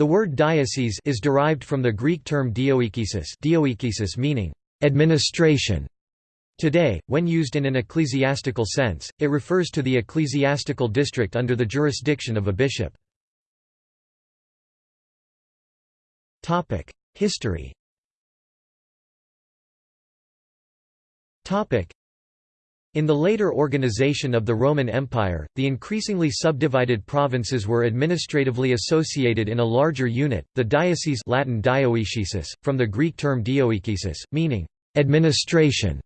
The word diocese is derived from the Greek term dioekesis, dioekesis meaning administration. Today, when used in an ecclesiastical sense, it refers to the ecclesiastical district under the jurisdiction of a bishop. History in the later organization of the Roman Empire, the increasingly subdivided provinces were administratively associated in a larger unit, the diocese Latin dioecesis, from the Greek term dioekesis, meaning «administration».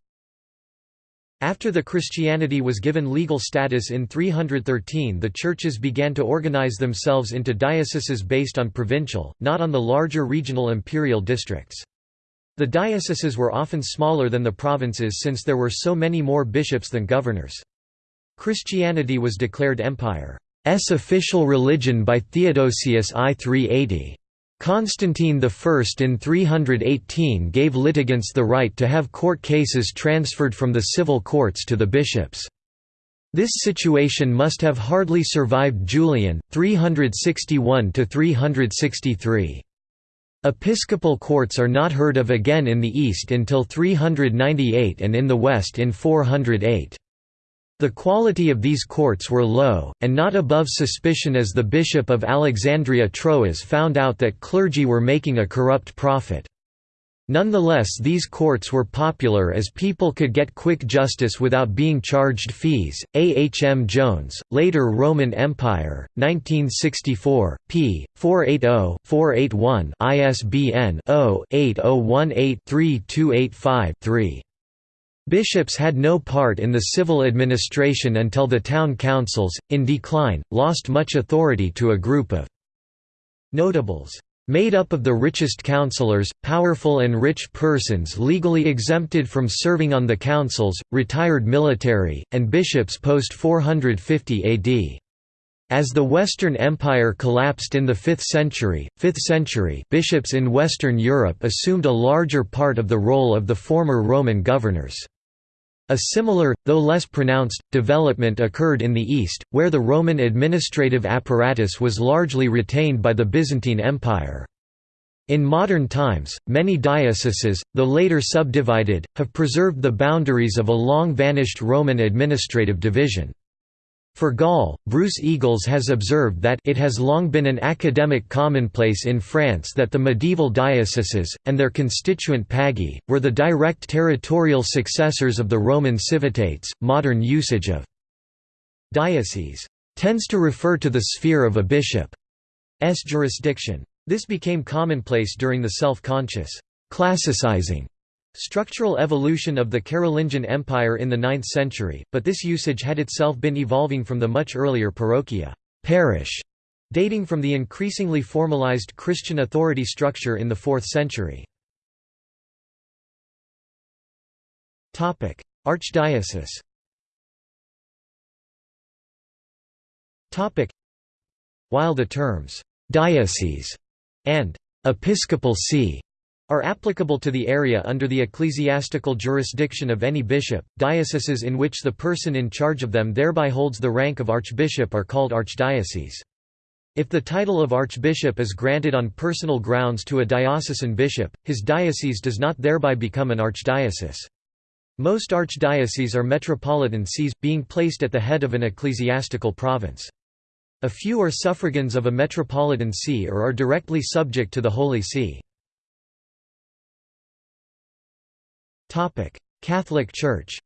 After the Christianity was given legal status in 313 the churches began to organize themselves into dioceses based on provincial, not on the larger regional imperial districts. The dioceses were often smaller than the provinces since there were so many more bishops than governors. Christianity was declared empire's official religion by Theodosius I 380. Constantine I in 318 gave litigants the right to have court cases transferred from the civil courts to the bishops. This situation must have hardly survived Julian, 361–363. Episcopal courts are not heard of again in the East until 398 and in the West in 408. The quality of these courts were low, and not above suspicion as the Bishop of Alexandria Troas found out that clergy were making a corrupt profit. Nonetheless these courts were popular as people could get quick justice without being charged fees. A. H. M. Jones, later Roman Empire, 1964, p. 480-481 ISBN 0-8018-3285-3. Bishops had no part in the civil administration until the town councils, in decline, lost much authority to a group of notables. Made up of the richest councillors, powerful and rich persons legally exempted from serving on the councils, retired military, and bishops post 450 AD. As the Western Empire collapsed in the 5th century, 5th century bishops in Western Europe assumed a larger part of the role of the former Roman governors. A similar, though less pronounced, development occurred in the East, where the Roman administrative apparatus was largely retained by the Byzantine Empire. In modern times, many dioceses, though later subdivided, have preserved the boundaries of a long-vanished Roman administrative division. For Gaul, Bruce Eagles has observed that it has long been an academic commonplace in France that the medieval dioceses, and their constituent pagi, were the direct territorial successors of the Roman civitates. Modern usage of diocese tends to refer to the sphere of a bishop's jurisdiction. This became commonplace during the self-conscious classicizing Structural evolution of the Carolingian Empire in the 9th century, but this usage had itself been evolving from the much earlier parochia parish, dating from the increasingly formalized Christian authority structure in the 4th century. Archdiocese While the terms «diocese» and «episcopal see» are applicable to the area under the ecclesiastical jurisdiction of any bishop. Dioceses in which the person in charge of them thereby holds the rank of archbishop are called archdioceses. If the title of archbishop is granted on personal grounds to a diocesan bishop, his diocese does not thereby become an archdiocese. Most archdioceses are metropolitan sees, being placed at the head of an ecclesiastical province. A few are suffragans of a metropolitan see or are directly subject to the Holy See. Catholic Church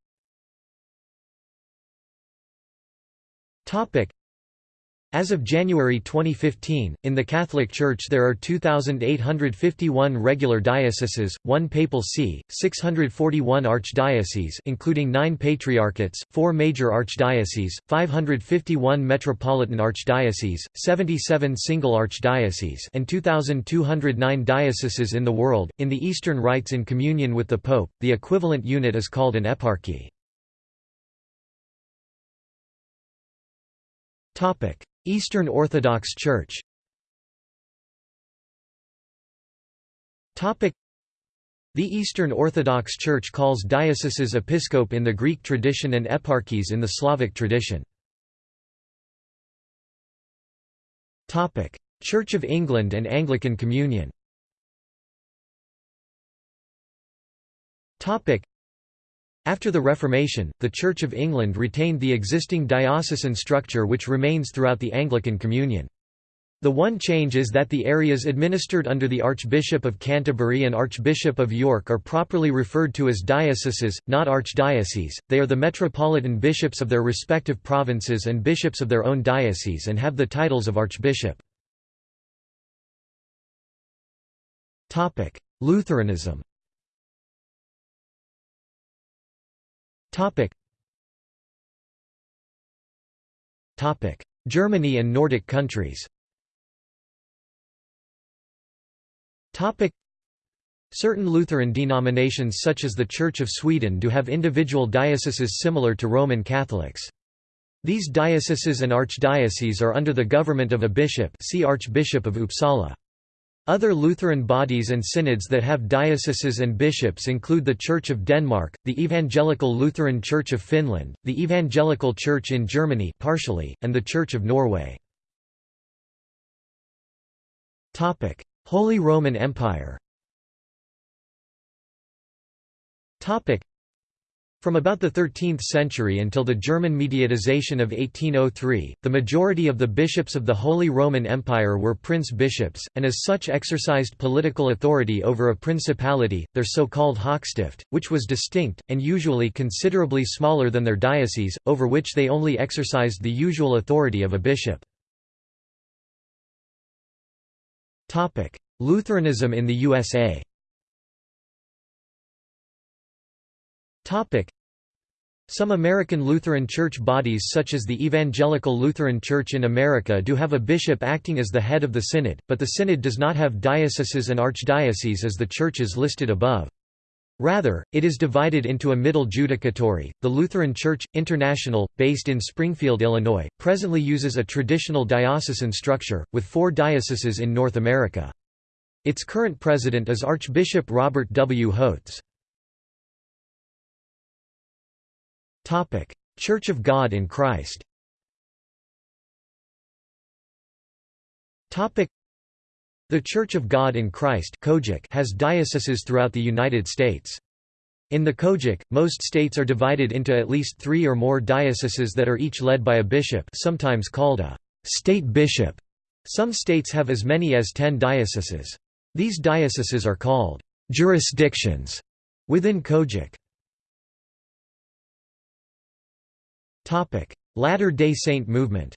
as of January 2015, in the Catholic Church there are 2,851 regular dioceses, 1 papal see, 641 archdioceses including 9 patriarchates, 4 major archdioceses, 551 metropolitan archdioceses, 77 single archdioceses and 2,209 dioceses in the world. In the Eastern rites in communion with the Pope, the equivalent unit is called an eparchy. Eastern Orthodox Church. The Eastern Orthodox Church calls dioceses episcope in the Greek tradition and eparchies in the Slavic tradition. Church of England and Anglican Communion After the Reformation, the Church of England retained the existing diocesan structure which remains throughout the Anglican Communion. The one change is that the areas administered under the Archbishop of Canterbury and Archbishop of York are properly referred to as dioceses, not archdioceses, they are the metropolitan bishops of their respective provinces and bishops of their own diocese and have the titles of archbishop. Lutheranism Topic. Topic: Germany and Nordic countries. Topic. Certain Lutheran denominations such as the Church of Sweden do have individual dioceses similar to Roman Catholics. These dioceses and archdioceses are under the government of a bishop see Archbishop of Uppsala. Other Lutheran bodies and synods that have dioceses and bishops include the Church of Denmark, the Evangelical Lutheran Church of Finland, the Evangelical Church in Germany partially, and the Church of Norway. Holy Roman Empire from about the 13th century until the German mediatization of 1803, the majority of the bishops of the Holy Roman Empire were prince-bishops, and as such exercised political authority over a principality, their so-called Hochstift, which was distinct, and usually considerably smaller than their diocese, over which they only exercised the usual authority of a bishop. Lutheranism in the USA Some American Lutheran church bodies such as the Evangelical Lutheran Church in America do have a bishop acting as the head of the synod, but the synod does not have dioceses and archdioceses as the churches listed above. Rather, it is divided into a middle judicatory. The Lutheran Church International, based in Springfield, Illinois, presently uses a traditional diocesan structure, with four dioceses in North America. Its current president is Archbishop Robert W. Hotz. Church of God in Christ The Church of God in Christ has dioceses throughout the United States. In the COGIC, most states are divided into at least three or more dioceses that are each led by a bishop sometimes called a «state bishop». Some states have as many as ten dioceses. These dioceses are called «jurisdictions» within COGIC. Latter-day Saint movement.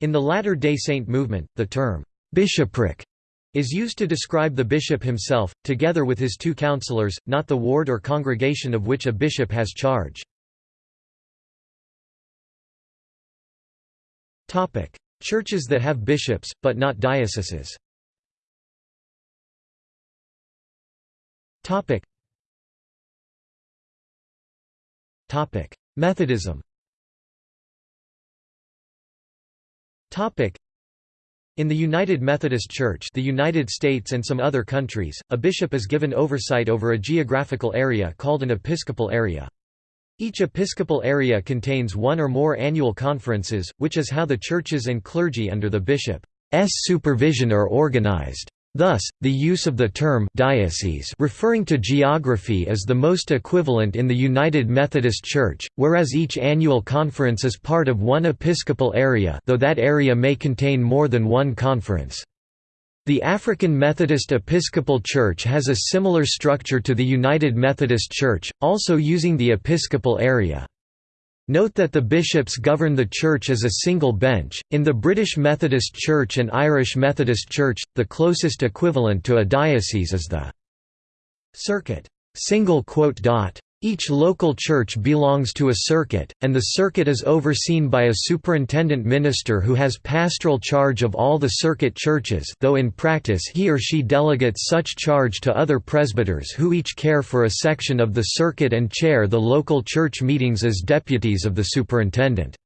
In the Latter-day Saint movement, the term, "'bishopric' is used to describe the bishop himself, together with his two counselors, not the ward or congregation of which a bishop has charge. Churches that have bishops, but not dioceses Methodism in the United Methodist Church the United States and some other countries, a bishop is given oversight over a geographical area called an episcopal area. Each episcopal area contains one or more annual conferences, which is how the churches and clergy under the bishop's supervision are organized. Thus, the use of the term diocese referring to geography is the most equivalent in the United Methodist Church, whereas each annual conference is part of one episcopal area though that area may contain more than one conference. The African Methodist Episcopal Church has a similar structure to the United Methodist Church, also using the episcopal area. Note that the bishops govern the church as a single bench. In the British Methodist Church and Irish Methodist Church, the closest equivalent to a diocese is the circuit. Each local church belongs to a circuit, and the circuit is overseen by a superintendent minister who has pastoral charge of all the circuit churches though in practice he or she delegates such charge to other presbyters who each care for a section of the circuit and chair the local church meetings as deputies of the superintendent.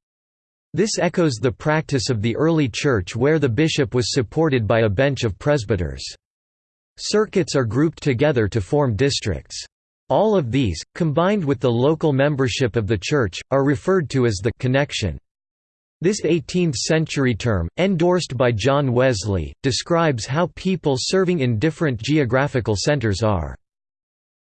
This echoes the practice of the early church where the bishop was supported by a bench of presbyters. Circuits are grouped together to form districts. All of these, combined with the local membership of the Church, are referred to as the «connection». This 18th-century term, endorsed by John Wesley, describes how people serving in different geographical centers are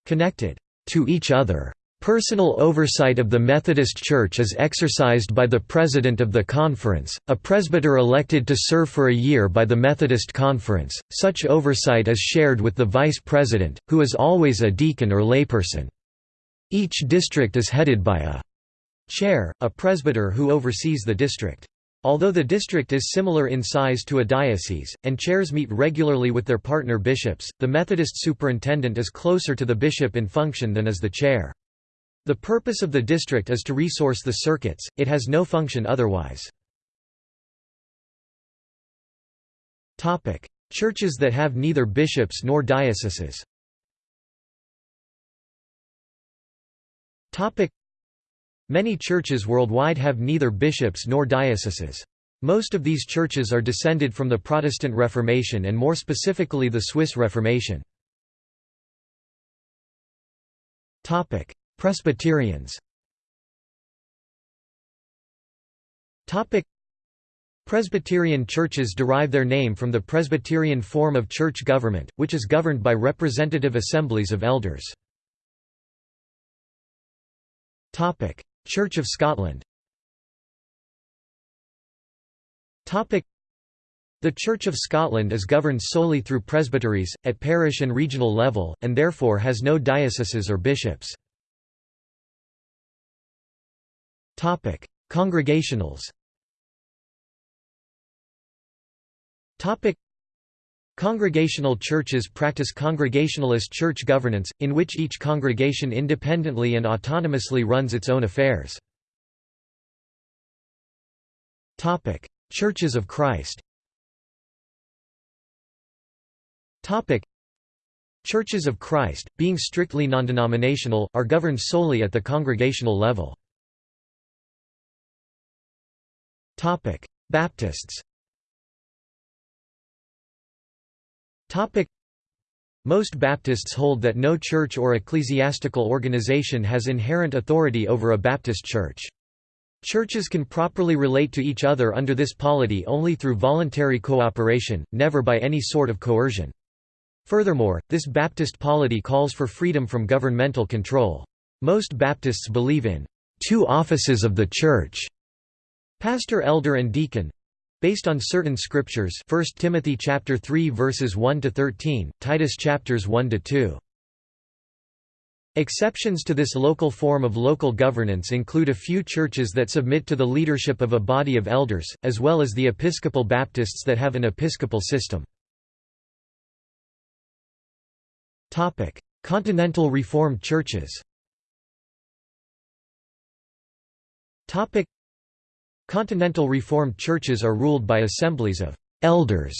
«connected» to each other. Personal oversight of the Methodist Church is exercised by the President of the Conference, a presbyter elected to serve for a year by the Methodist Conference. Such oversight is shared with the Vice President, who is always a deacon or layperson. Each district is headed by a Chair, a presbyter who oversees the district. Although the district is similar in size to a diocese, and chairs meet regularly with their partner bishops, the Methodist superintendent is closer to the bishop in function than is the chair. The purpose of the district is to resource the circuits, it has no function otherwise. Churches that have neither bishops nor dioceses Many churches worldwide have neither bishops nor dioceses. Most of these churches are descended from the Protestant Reformation and more specifically the Swiss Reformation. Presbyterians. Presbyterian churches derive their name from the Presbyterian form of church government, which is governed by representative assemblies of elders. Church of Scotland. The Church of Scotland is governed solely through presbyteries, at parish and regional level, and therefore has no dioceses or bishops. Congregationals Congregational churches practice Congregationalist church governance, in which each congregation independently and autonomously runs its own affairs. Churches of Christ Churches of Christ, being strictly non-denominational, are governed solely at the congregational level. Baptists most Baptists hold that no church or ecclesiastical organization has inherent authority over a Baptist church. Churches can properly relate to each other under this polity only through voluntary cooperation, never by any sort of coercion. Furthermore, this Baptist polity calls for freedom from governmental control. Most Baptists believe in two offices of the Church, pastor elder and deacon, Based on certain scriptures 1 Timothy chapter 3 verses 1 to 13, Titus chapters 1 to 2. Exceptions to this local form of local governance include a few churches that submit to the leadership of a body of elders, as well as the Episcopal Baptists that have an episcopal system. Continental Reformed churches Continental Reformed churches are ruled by assemblies of «elders»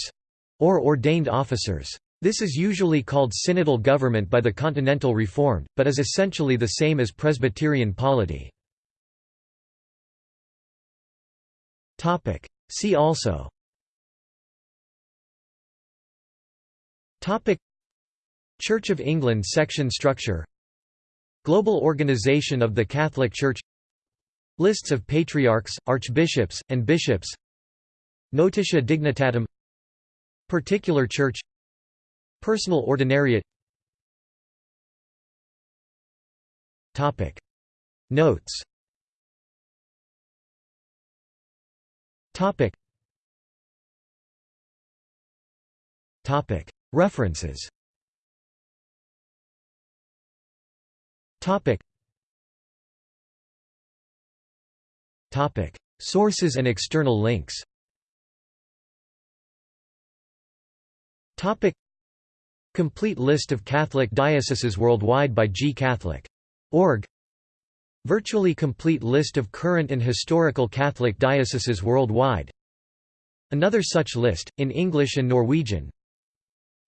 or ordained officers. This is usually called synodal government by the Continental Reformed, but is essentially the same as Presbyterian polity. See also Church of England section structure Global Organization of the Catholic Church Lists of patriarchs, archbishops, and bishops. Notitia dignitatum. Particular church. Personal ordinariate. Topic. Notes. Topic. Topic. References Sources and external links. Complete list of Catholic dioceses worldwide by gcatholic.org Virtually complete list of current and historical Catholic dioceses worldwide. Another such list, in English and Norwegian.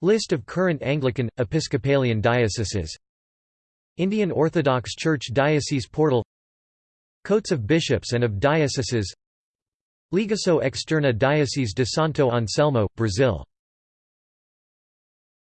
List of current Anglican, Episcopalian dioceses. Indian Orthodox Church Diocese Portal Coats of bishops and of dioceses. Ligação Externa Diocese de Santo Anselmo, Brazil